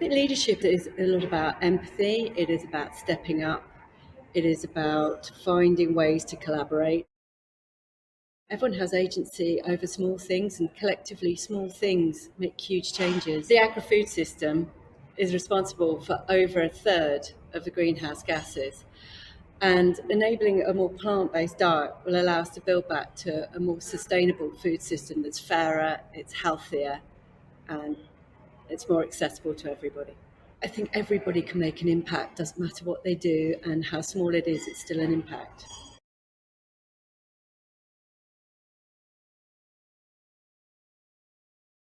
Leadership is a lot about empathy, it is about stepping up, it is about finding ways to collaborate. Everyone has agency over small things, and collectively, small things make huge changes. The agri food system is responsible for over a third of the greenhouse gases. And enabling a more plant based diet will allow us to build back to a more sustainable food system that's fairer, it's healthier, and it's more accessible to everybody. I think everybody can make an impact, doesn't matter what they do and how small it is, it's still an impact.